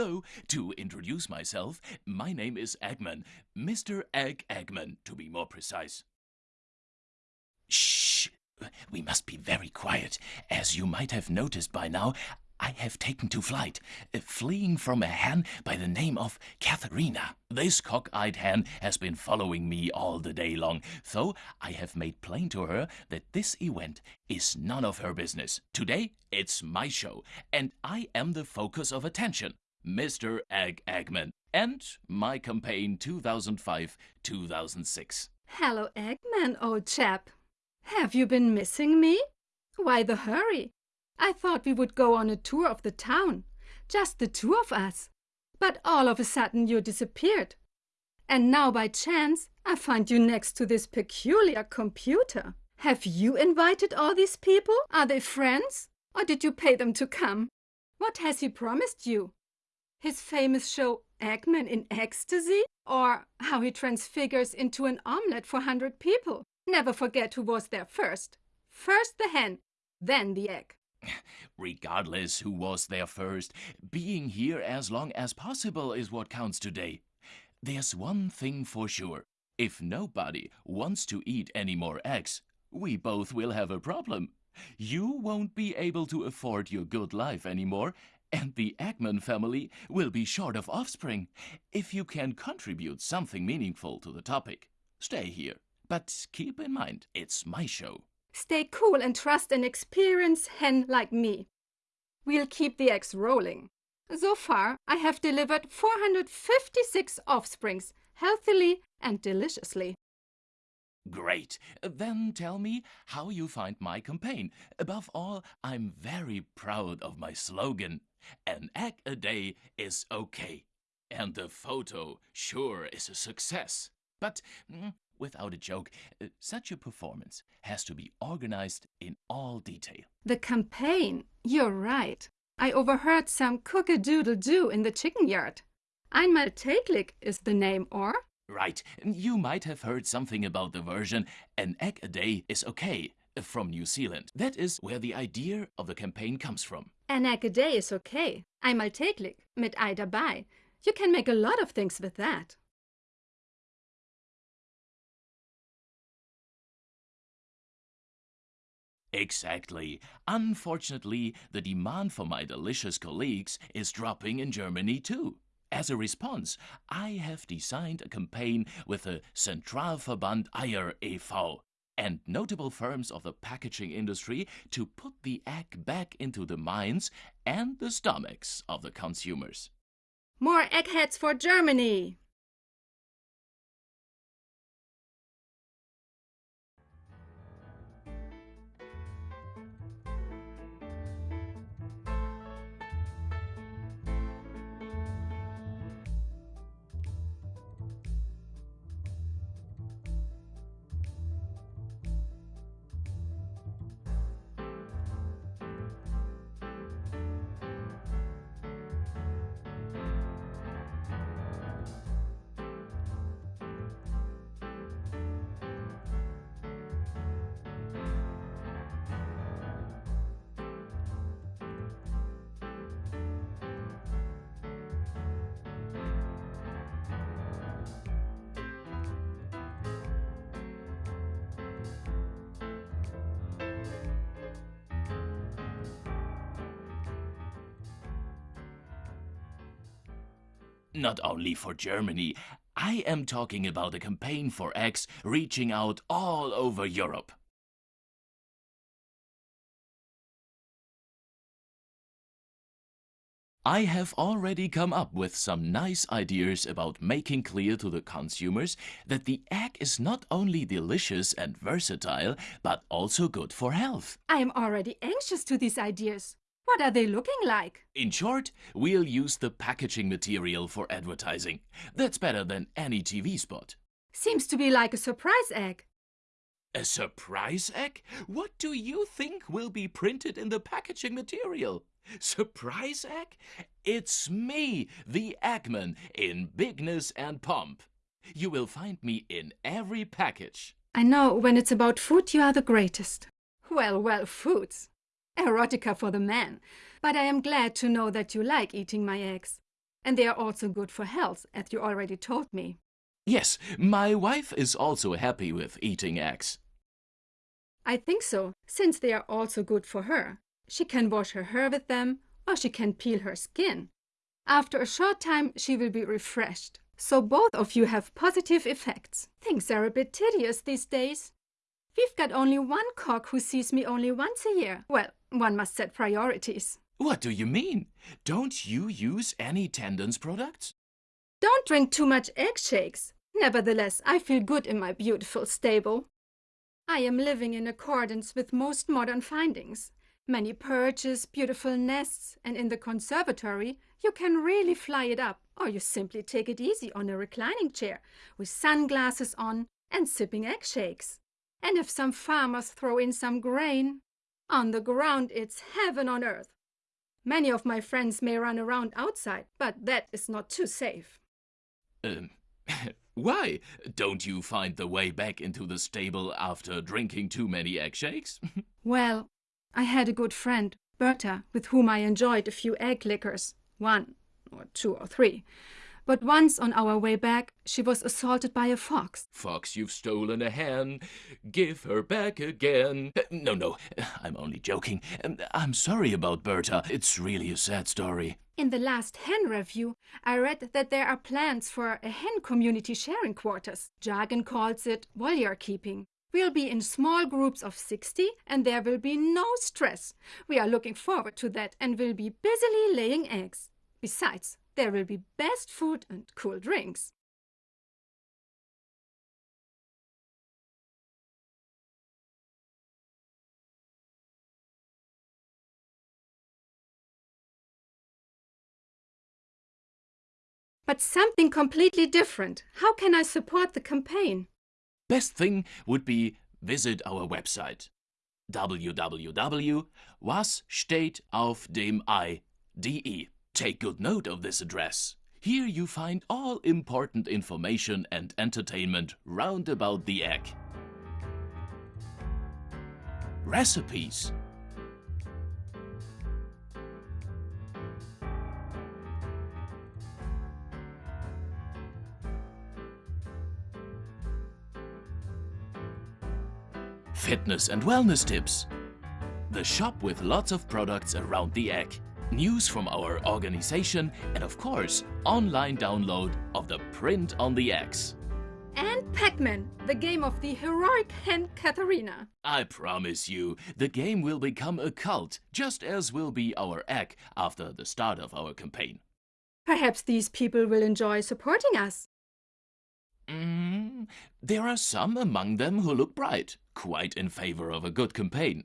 Hello, to introduce myself, my name is Eggman, Mr. Egg Eggman, to be more precise. Shh! We must be very quiet. As you might have noticed by now, I have taken to flight, uh, fleeing from a hen by the name of Katharina. This cock-eyed hen has been following me all the day long, so I have made plain to her that this event is none of her business. Today, it's my show, and I am the focus of attention. Mr. Egg Eggman, and my campaign 2005-2006. Hello, Eggman, old chap. Have you been missing me? Why the hurry? I thought we would go on a tour of the town, just the two of us. But all of a sudden you disappeared. And now by chance I find you next to this peculiar computer. Have you invited all these people? Are they friends? Or did you pay them to come? What has he promised you? His famous show Eggman in Ecstasy? Or how he transfigures into an omelette for hundred people? Never forget who was there first. First the hen, then the egg. Regardless who was there first, being here as long as possible is what counts today. There's one thing for sure. If nobody wants to eat any more eggs, we both will have a problem. You won't be able to afford your good life anymore, and the Eggman family will be short of offspring. If you can contribute something meaningful to the topic, stay here. But keep in mind, it's my show. Stay cool and trust an experienced hen like me. We'll keep the eggs rolling. So far, I have delivered 456 offsprings, healthily and deliciously. Great. Then tell me how you find my campaign. Above all, I'm very proud of my slogan. An egg a day is okay. And the photo sure is a success. But mm, without a joke, uh, such a performance has to be organized in all detail. The campaign, you're right. I overheard some cook-a-doodle-doo in the chicken yard. Einmal täglich is the name, or? Right. You might have heard something about the version An Egg a Day is Okay from New Zealand. That is where the idea of the campaign comes from. An egg a day is okay. Einmal täglich, mit Ei dabei. You can make a lot of things with that. Exactly. Unfortunately, the demand for my delicious colleagues is dropping in Germany too. As a response, I have designed a campaign with the Zentralverband Eier e.V. and notable firms of the packaging industry to put the egg back into the minds and the stomachs of the consumers. More eggheads for Germany! Not only for Germany, I am talking about a campaign for eggs reaching out all over Europe. I have already come up with some nice ideas about making clear to the consumers that the egg is not only delicious and versatile, but also good for health. I am already anxious to these ideas. What are they looking like? In short, we'll use the packaging material for advertising. That's better than any TV spot. Seems to be like a surprise egg. A surprise egg? What do you think will be printed in the packaging material? Surprise egg? It's me, the Eggman, in bigness and pomp. You will find me in every package. I know when it's about food you are the greatest. Well, well, foods. Erotica for the man. But I am glad to know that you like eating my eggs. And they are also good for health, as you already told me. Yes, my wife is also happy with eating eggs. I think so, since they are also good for her. She can wash her hair with them, or she can peel her skin. After a short time, she will be refreshed. So both of you have positive effects. Things are a bit tedious these days. We've got only one cock who sees me only once a year. Well, one must set priorities. What do you mean? Don't you use any tendons products? Don't drink too much egg shakes. Nevertheless, I feel good in my beautiful stable. I am living in accordance with most modern findings. Many perches, beautiful nests, and in the conservatory you can really fly it up, or you simply take it easy on a reclining chair with sunglasses on and sipping egg shakes. And if some farmers throw in some grain, on the ground it's heaven on earth. Many of my friends may run around outside, but that is not too safe. Um, why? Don't you find the way back into the stable after drinking too many egg shakes? well, I had a good friend, Berta, with whom I enjoyed a few egg liquors one or two or three. But once on our way back, she was assaulted by a fox. Fox, you've stolen a hen. Give her back again. Uh, no, no, I'm only joking. Um, I'm sorry about Berta. It's really a sad story. In the last hen review, I read that there are plans for a hen community sharing quarters. Jargon calls it voliere keeping. We'll be in small groups of 60 and there will be no stress. We are looking forward to that and will be busily laying eggs. Besides, there will be best food and cool drinks. But something completely different. How can I support the campaign? Best thing would be visit our website www.was steht auf dem www.wassteht Take good note of this address. Here you find all important information and entertainment round about the egg. Recipes. Fitness and wellness tips. The shop with lots of products around the egg news from our organization, and of course, online download of the print on the X. And Pac-Man, the game of the heroic hen Katharina. I promise you, the game will become a cult, just as will be our egg after the start of our campaign. Perhaps these people will enjoy supporting us. Mm, there are some among them who look bright, quite in favor of a good campaign.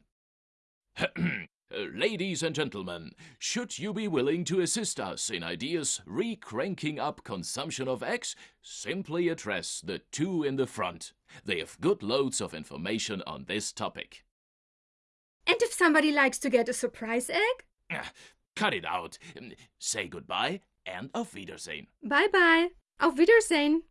Uh, ladies and gentlemen, should you be willing to assist us in ideas re-cranking up consumption of eggs, simply address the two in the front. They have good loads of information on this topic. And if somebody likes to get a surprise egg? Uh, cut it out. Say goodbye and auf Wiedersehen. Bye bye. Auf Wiedersehen.